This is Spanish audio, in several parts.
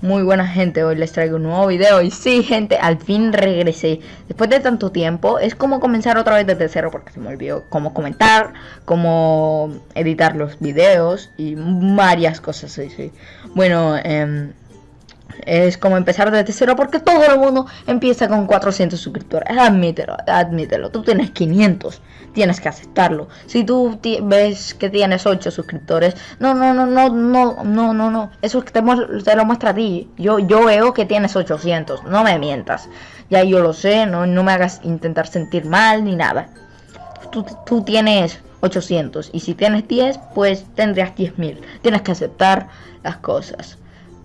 Muy buena gente, hoy les traigo un nuevo video y sí gente, al fin regresé. Después de tanto tiempo, es como comenzar otra vez desde cero porque se me olvidó cómo comentar, cómo editar los videos y varias cosas así Bueno, eh, es como empezar desde cero porque todo el mundo empieza con 400 suscriptores. Admítelo, admítelo. Tú tienes 500, tienes que aceptarlo. Si tú ves que tienes 8 suscriptores, no, no, no, no, no, no, no, no. Eso te, te lo muestra a ti. Yo, yo veo que tienes 800, no me mientas. Ya yo lo sé, no, no me hagas intentar sentir mal ni nada. Tú, tú tienes 800 y si tienes 10, pues tendrías 10.000. Tienes que aceptar las cosas.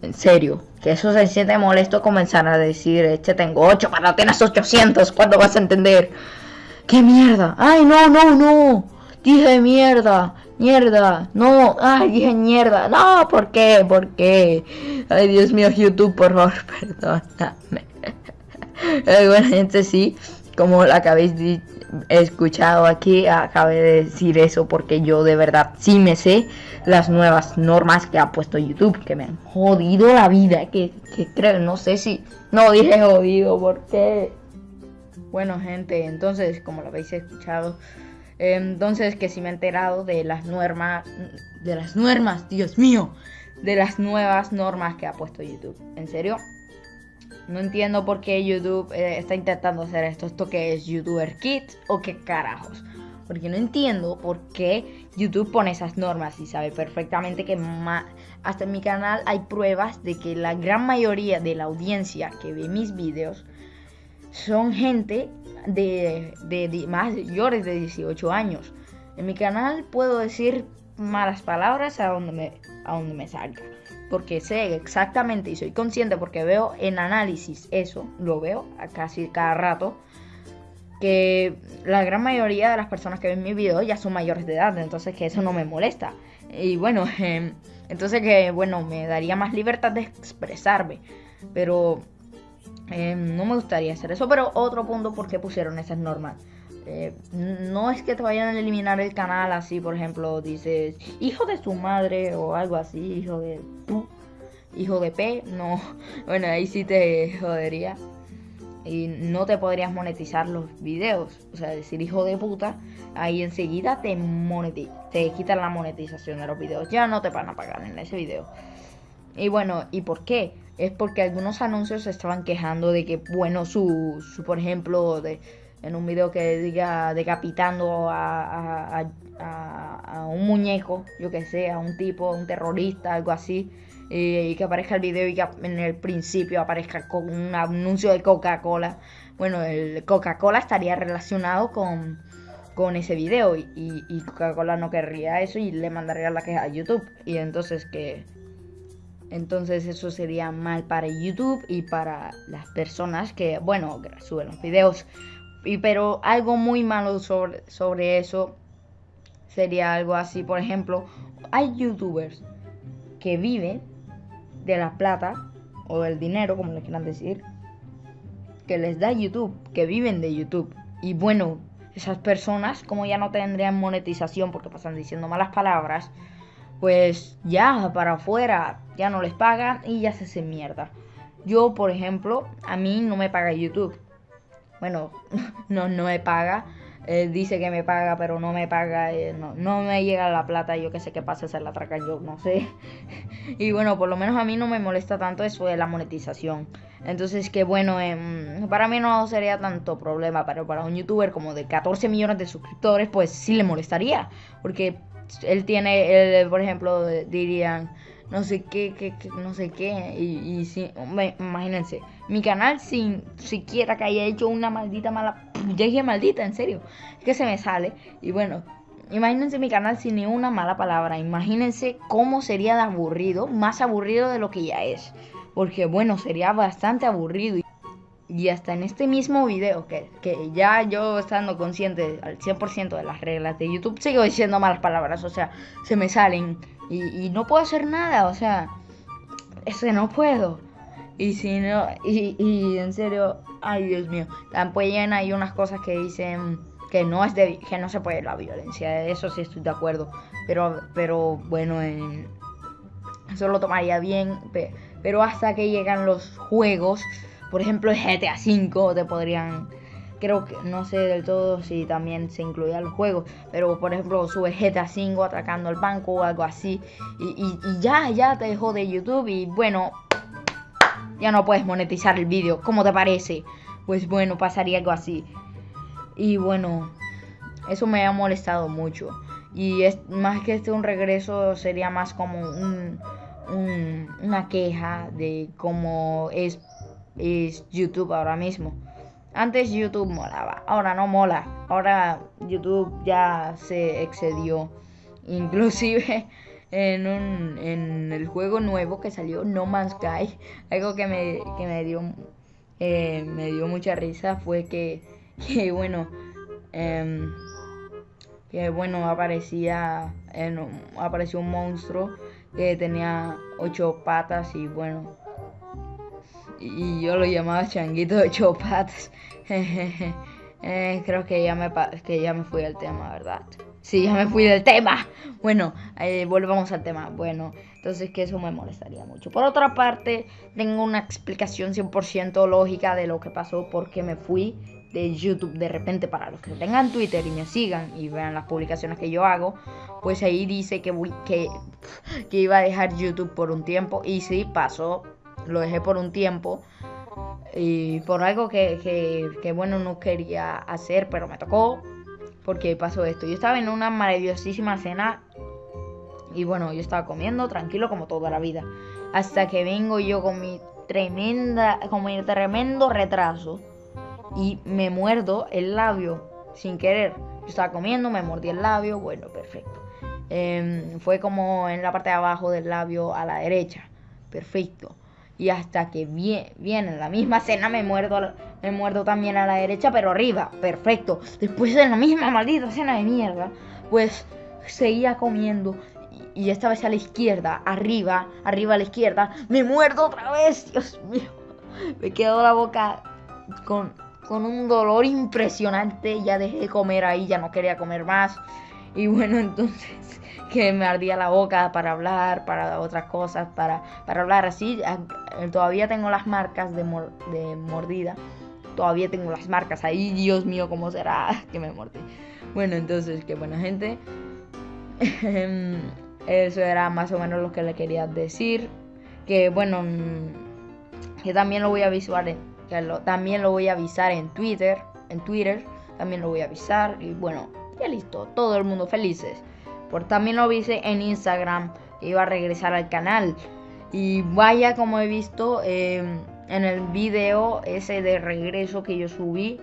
En serio, que eso se siente molesto comenzar a decir, este tengo 8, pero tienes 800, ¿cuándo vas a entender? ¡Qué mierda! ¡Ay, no, no, no! Dije mierda, mierda, no, ay, dije mierda, no, ¿por qué? ¿Por qué? Ay, Dios mío, YouTube, por favor, perdóname. bueno, gente, sí, como la que habéis escuchado aquí, acabé de decir eso porque yo de verdad sí me sé las nuevas normas que ha puesto YouTube, que me han jodido la vida, que, creo, no sé si, no dije jodido, porque... Bueno gente, entonces, como lo habéis escuchado, entonces que si me he enterado de las normas, de las normas, Dios mío, de las nuevas normas que ha puesto YouTube. ¿En serio? No entiendo por qué YouTube eh, está intentando hacer esto. ¿Esto que es YouTuber Kids o qué carajos? Porque no entiendo por qué YouTube pone esas normas y sabe perfectamente que hasta en mi canal hay pruebas de que la gran mayoría de la audiencia que ve mis videos son gente de, de, más mayores de 18 años. En mi canal puedo decir malas palabras a donde me, a donde me salga porque sé exactamente y soy consciente porque veo en análisis eso, lo veo casi cada rato, que la gran mayoría de las personas que ven mi video ya son mayores de edad, entonces que eso no me molesta. Y bueno, em, entonces que bueno, me daría más libertad de expresarme, pero em, no me gustaría hacer eso. Pero otro punto, ¿por qué pusieron esas normas? Eh, no es que te vayan a eliminar el canal así, por ejemplo, dices hijo de su madre o algo así, hijo de tú, hijo de P, no, bueno, ahí sí te jodería. Y no te podrías monetizar los videos, o sea, decir hijo de puta, ahí enseguida te, te quitan la monetización de los videos, ya no te van a pagar en ese video. Y bueno, ¿y por qué? Es porque algunos anuncios se estaban quejando de que, bueno, su, su por ejemplo, de en un video que diga decapitando a, a, un muñeco, yo que sé, a un tipo, un terrorista, algo así, y que aparezca el video y que en el principio aparezca con un anuncio de Coca-Cola. Bueno, el Coca-Cola estaría relacionado con, con ese video y, y Coca-Cola no querría eso y le mandaría la queja a YouTube. Y entonces que... Entonces eso sería mal para YouTube y para las personas que, bueno, suben los videos. Y, pero algo muy malo sobre, sobre eso sería algo así. Por ejemplo, hay youtubers que viven de la plata o del dinero, como le quieran decir, que les da YouTube, que viven de YouTube. Y bueno, esas personas, como ya no tendrían monetización porque pasan diciendo malas palabras, pues ya para afuera ya no les pagan y ya se hace mierda. Yo, por ejemplo, a mí no me paga YouTube bueno, no, no me paga. dice que me paga, pero no me paga, eh, no, no, me llega la plata, yo que sé qué pasa, se la atracan yo, no sé. y bueno, por lo menos a mí no me molesta tanto eso de la monetización. Entonces, que bueno, em, para mí no sería tanto problema, pero para un youtuber como de 14 millones de suscriptores, pues sí le molestaría. Porque él tiene, él, por ejemplo, dirían, no sé qué, qué, no sé qué. Y, y si, imagínense, mi canal sin siquiera que haya hecho una maldita mala. Ya dije maldita, en serio. Es que se me sale. Y bueno, imagínense mi canal sin ni una mala palabra. Imagínense cómo sería de aburrido, más aburrido de lo que ya es. Porque bueno, sería bastante aburrido. Y hasta en este mismo video, que, que ya yo estando consciente al 100% de las reglas de YouTube, sigo diciendo malas palabras. O sea, se me salen y, no puedo hacer nada, o sea, es que no puedo. Y si no, y, en serio, ay Dios mío, también hay unas cosas que dicen que no es de, que no se puede la violencia, eso sí estoy de acuerdo, pero, pero bueno, eso lo tomaría bien, Pero hasta que llegan los juegos, por ejemplo GTA V, te podrían creo que no sé del todo si también se incluían los juegos, pero por ejemplo sube GTA 5 atacando el banco o algo así y, ya, ya te dejó de YouTube y bueno, ya no puedes monetizar el vídeo, ¿cómo te parece? Pues bueno, pasaría algo así. Y bueno, eso me ha molestado mucho. Y es más que este un regreso sería más como un, una queja de cómo es, es YouTube ahora mismo. Antes YouTube molaba, ahora no mola. Ahora YouTube ya se excedió. Inclusive en, un, en el juego nuevo que salió, No Man's Sky, algo que me, que me dio eh, me dio mucha risa fue que, que bueno, em, que bueno, aparecía, en, apareció un monstruo que tenía ocho patas y bueno, y yo lo llamaba changuito de ocho patas. Eh, creo que ya, me, que ya me fui del tema, ¿verdad? Sí, ya me fui del tema. Bueno, eh, volvamos al tema. Bueno, entonces que eso me molestaría mucho. Por otra parte, tengo una explicación 100% lógica de lo que pasó, porque me fui de YouTube de repente para los que tengan Twitter y me sigan y vean las publicaciones que yo hago, pues ahí dice que, que, que iba a dejar YouTube por un tiempo y sí, pasó, lo dejé por un tiempo y por algo que, que, bueno no quería hacer, pero me tocó porque pasó esto. Yo estaba en una maravillosísima cena y bueno, yo estaba comiendo tranquilo como toda la vida. Hasta que vengo yo con mi tremenda, tremendo retraso y me muerdo el labio sin querer. Yo estaba comiendo, me mordí el labio, bueno, perfecto. Em, fue como en la parte de abajo del labio a la derecha, perfecto y hasta que viene la misma cena me muerdo, me muerdo también a la derecha, pero arriba, perfecto. Después de la misma maldita cena de mierda, pues seguía comiendo y esta vez a la izquierda, arriba, arriba a la izquierda, me muerdo otra vez, Dios mío. Me quedó la boca con, con un dolor impresionante, ya dejé de comer ahí, ya no quería comer más. Y bueno, entonces que me ardía la boca para hablar, para otras cosas, para, para hablar así. Todavía tengo las marcas de, de mordida. Todavía tengo las marcas ahí. Dios mío, ¿cómo será que me mordí? Bueno, entonces, qué buena gente. Eso era más o menos lo que le quería decir. Que bueno, mm, que también lo voy a avisar en, que también lo voy a avisar en Twitter. En Twitter también lo voy a avisar. Y bueno, ya listo. Todo el mundo felices. Por también lo vi en Instagram que iba a regresar al canal. Y vaya como he visto em, en el video ese de regreso que yo subí.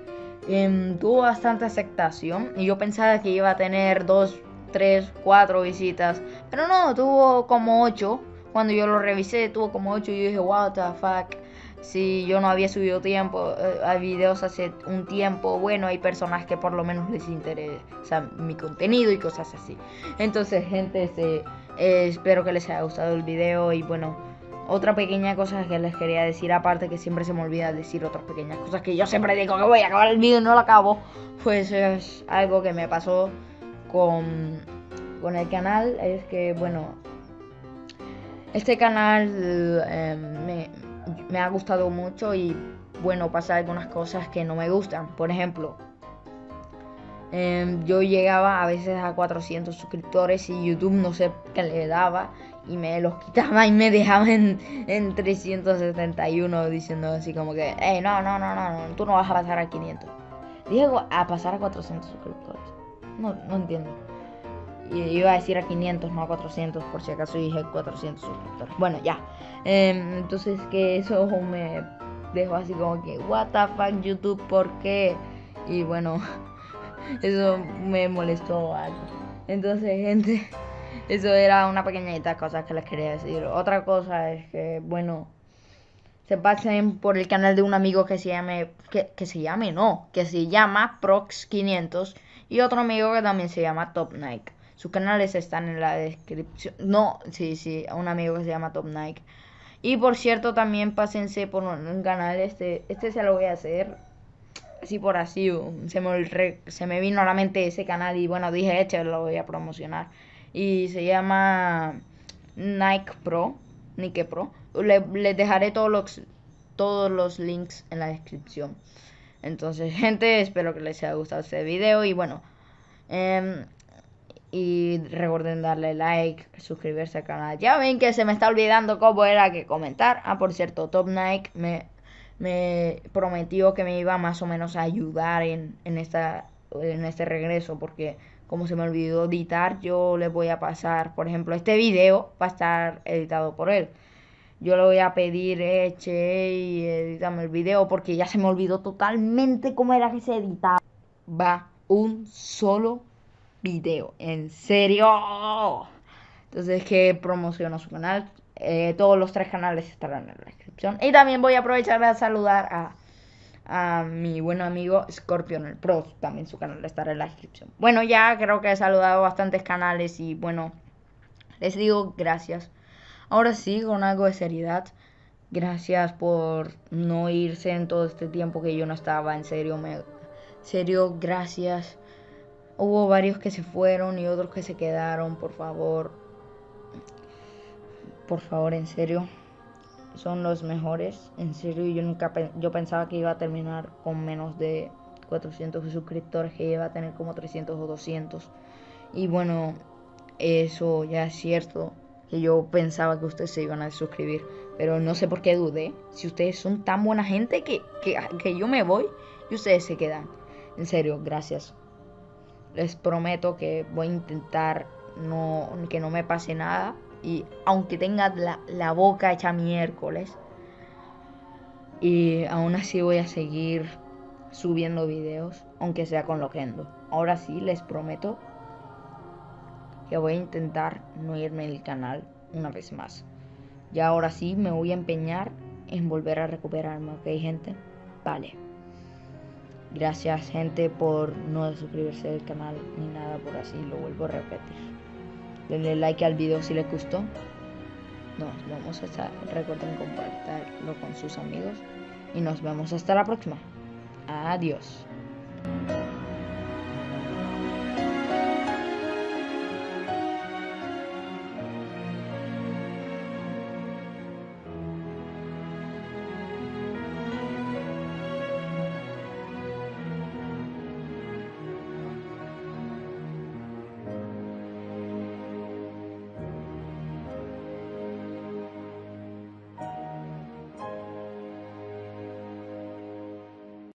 Em, tuvo bastante aceptación. Y yo pensaba que iba a tener dos, tres, cuatro visitas. Pero no, tuvo como ocho. Cuando yo lo revisé, tuvo como ocho. Y yo dije, what the fuck si yo no había subido tiempo eh, a videos hace un tiempo, bueno, hay personas que por lo menos les interesa mi contenido y cosas así. Entonces, gente, este, eh, espero que les haya gustado el video y bueno, otra pequeña cosa que les quería decir, aparte que siempre se me olvida decir otras pequeñas cosas que yo siempre digo que voy a acabar el video y no lo acabo, pues es algo que me pasó con, con el canal, es que bueno, este canal eh, me me ha gustado mucho y bueno, pasa algunas cosas que no me gustan. Por ejemplo, em, yo llegaba a veces a 400 suscriptores y YouTube no sé qué le daba y me los quitaba y me dejaba en, en 371 diciendo así como que, hey, no, no, no, no, no, tú no vas a pasar a 500. Dije a pasar a 400 suscriptores. No, no entiendo. Y iba a decir a 500, no a 400, por si acaso dije 400 suscriptores. Bueno, ya. Em, entonces que eso me dejó así como que, what the fuck YouTube, ¿por qué? Y bueno, eso me molestó algo. Entonces, gente, eso era una pequeñita cosa que les quería decir. Otra cosa es que, bueno, se pasen por el canal de un amigo que se llame, que, que se llame, no, que se llama Prox500 y otro amigo que también se llama Top Nike. Sus canales están en la descripción. No, sí, sí, un amigo que se llama Top Nike. Y por cierto, también pásense por un, canal. Este, este se lo voy a hacer. Así por así. Se me, se me vino a la mente ese canal. Y bueno, dije, eche, lo voy a promocionar. Y se llama Nike Pro. Nike Pro. les dejaré todos los, todos los links en la descripción. Entonces, gente, espero que les haya gustado este video y bueno, em, y recuerden darle like, suscribirse al canal. Ya ven que se me está olvidando cómo era que comentar. Ah, por cierto, Top Nike me, me prometió que me iba más o menos a ayudar en, en, esta, en este regreso porque como se me olvidó editar, yo le voy a pasar, por ejemplo, este video va a estar editado por él. Yo le voy a pedir, eche y edítame el video porque ya se me olvidó totalmente cómo era que se editaba. Va un solo video, en serio. Entonces que promociono su canal. Eh, todos los tres canales estarán en la descripción. Y también voy a aprovechar de saludar a a mi buen amigo Scorpion el Pro, también su canal estará en la descripción. Bueno, ya creo que he saludado bastantes canales y bueno, les digo gracias. Ahora sí, con algo de seriedad. Gracias por no irse en todo este tiempo que yo no estaba, en serio, me serio, gracias. Hubo varios que se fueron y otros que se quedaron, por favor. Por favor, en serio son los mejores. En serio, yo nunca yo pensaba que iba a terminar con menos de 400 suscriptores, que iba a tener como 300 o 200. Y bueno, eso ya es cierto, que yo pensaba que ustedes se iban a suscribir, pero no sé por qué dudé. Si ustedes son tan buena gente que, que, que yo me voy y ustedes se quedan. En serio, gracias. Les prometo que voy a intentar no, que no me pase nada y aunque tenga la, boca hecha miércoles, y aún así voy a seguir subiendo videos, aunque sea con Loquendo. Ahora sí, les prometo que voy a intentar no irme del canal una vez más. Y ahora sí me voy a empeñar en volver a recuperarme, ¿ok, gente? Vale. Gracias, gente, por no suscribirse al canal ni nada por así, lo vuelvo a repetir denle like al video si les gustó. Nos vemos hasta, recuerden compartirlo con sus amigos y nos vemos hasta la próxima. Adiós.